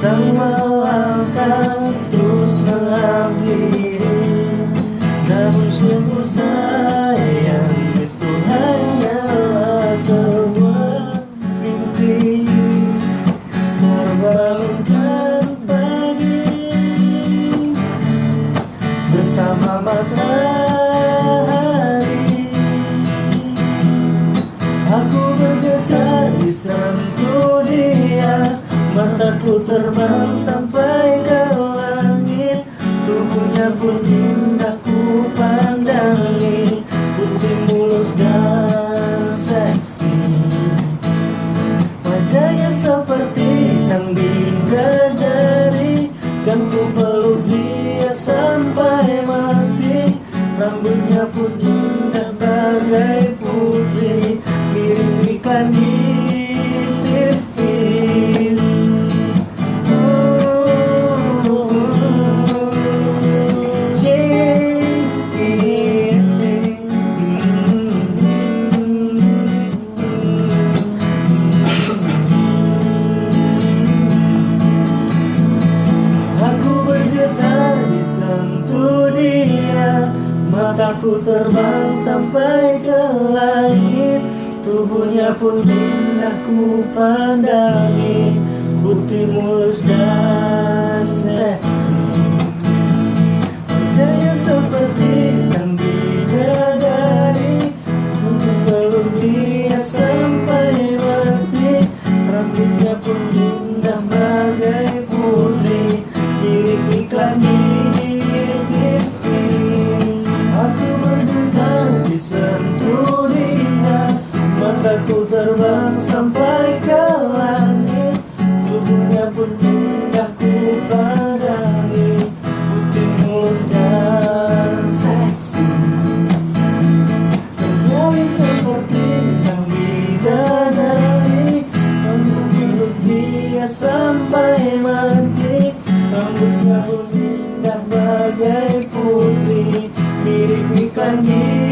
Bintang malam terus menghampiri Namun sungguh yang itu hanyalah sebuah mimpi Terbangunkan pagi Bersama mata. Mataku terbang sampai ke langit. Tubuhnya pun indah ku pandangi. Putih mulus dan seksi. Wajahnya seperti sang bidadari. Kan ku peluk dia sampai mati. Rambutnya pun indah bagai putri. Mirip iklan di Mataku terbang sampai ke langit. Tubuhnya pun indah ku pandangi Putih mulus dan seksi Mataku terbang sampai ke langit. Tubuhnya pun indah ku pandangi Putih mulus dan seksi. Ternyata seperti sang bidadari. Aku peluk dia sampai mati. Rambutnya pun indah bagai putri. Mirip iklan di